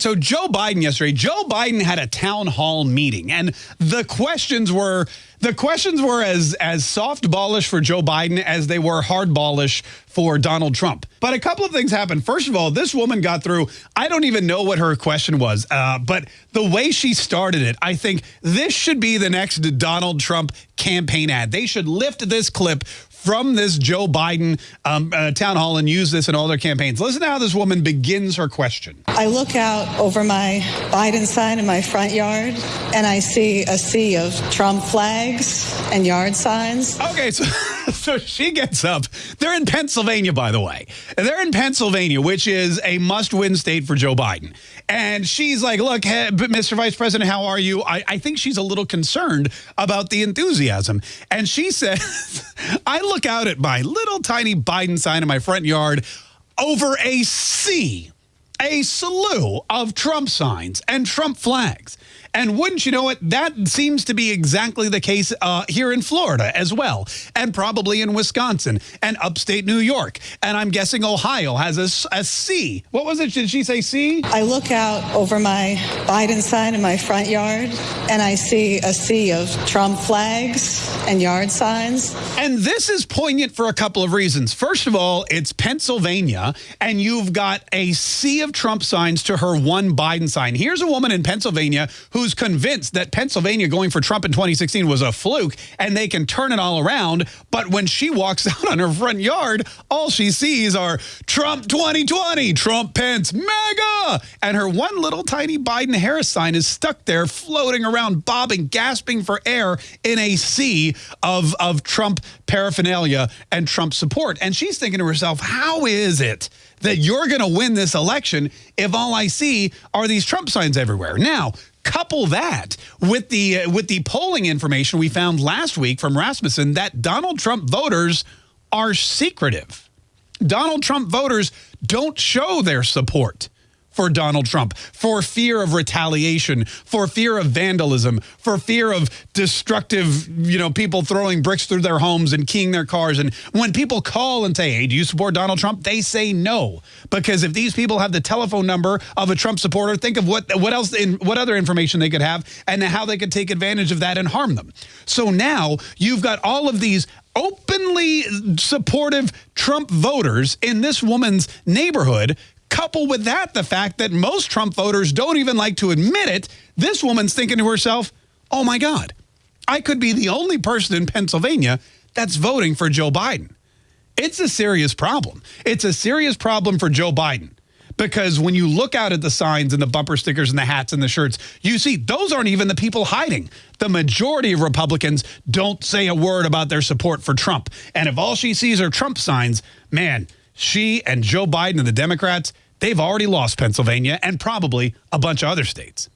So Joe Biden yesterday, Joe Biden had a town hall meeting and the questions were the questions were as as softballish for Joe Biden as they were hardballish for Donald Trump. But a couple of things happened. First of all, this woman got through. I don't even know what her question was, uh, but the way she started it, I think this should be the next Donald Trump campaign ad. They should lift this clip from this Joe Biden um, uh, town hall and use this in all their campaigns. Listen to how this woman begins her question. I look out over my Biden sign in my front yard and I see a sea of Trump flags and yard signs. Okay, so, so she gets up. They're in Pennsylvania, by the way. They're in Pennsylvania, which is a must-win state for Joe Biden. And she's like, look, hey, Mr. Vice President, how are you? I, I think she's a little concerned about the enthusiasm. And she says, I look out at my little tiny Biden sign in my front yard over a sea, a slew of Trump signs and Trump flags. And wouldn't you know it, that seems to be exactly the case uh, here in Florida as well, and probably in Wisconsin and upstate New York. And I'm guessing Ohio has a, a sea. What was it? Did she say sea? I look out over my Biden sign in my front yard and I see a sea of Trump flags and yard signs. And this is poignant for a couple of reasons. First of all, it's Pennsylvania, and you've got a sea of Trump signs to her one Biden sign. Here's a woman in Pennsylvania who's convinced that Pennsylvania going for Trump in 2016 was a fluke and they can turn it all around. But when she walks out on her front yard, all she sees are Trump 2020, Trump Pence, MAGA. And her one little tiny Biden Harris sign is stuck there floating around, bobbing, gasping for air in a sea of, of Trump paraphernalia and Trump support. And she's thinking to herself, how is it that you're going to win this election if all I see are these Trump signs everywhere? Now, Couple that with the uh, with the polling information we found last week from Rasmussen that Donald Trump voters are secretive. Donald Trump voters don't show their support for Donald Trump, for fear of retaliation, for fear of vandalism, for fear of destructive, you know, people throwing bricks through their homes and keying their cars. And when people call and say, hey, do you support Donald Trump? They say no. Because if these people have the telephone number of a Trump supporter, think of what, what else, in, what other information they could have and how they could take advantage of that and harm them. So now you've got all of these openly supportive Trump voters in this woman's neighborhood Couple with that the fact that most Trump voters don't even like to admit it. This woman's thinking to herself, oh my God, I could be the only person in Pennsylvania that's voting for Joe Biden. It's a serious problem. It's a serious problem for Joe Biden because when you look out at the signs and the bumper stickers and the hats and the shirts, you see those aren't even the people hiding. The majority of Republicans don't say a word about their support for Trump. And if all she sees are Trump signs, man, she and Joe Biden and the Democrats, they've already lost Pennsylvania and probably a bunch of other states.